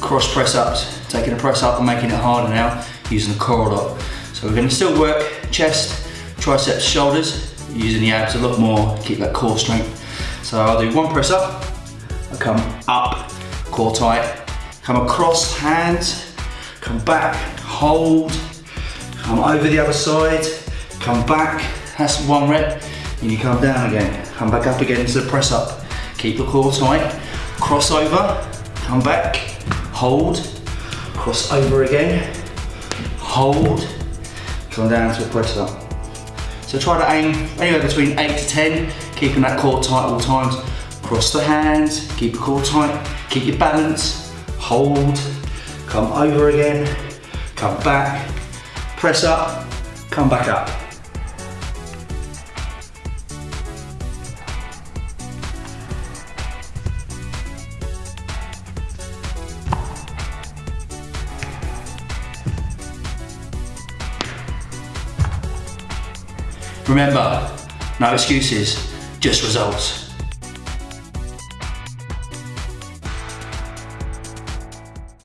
cross press ups, taking a press up and making it harder now, using the core a lot. So we're gonna still work chest, triceps, shoulders, using the abs a lot more, keep that core strength. So I'll do one press up, I come up, core tight, come across hands, come back, hold, come over the other side, come back, that's one rep, and you come down again, come back up again into the press up. Keep the core tight, cross over, come back, hold, cross over again, hold, come down to a press up. So try to aim anywhere between 8 to 10, keeping that core tight all times. Cross the hands, keep your core tight, keep your balance, hold, come over again, come back, press up, come back up. Remember, no excuses, just results.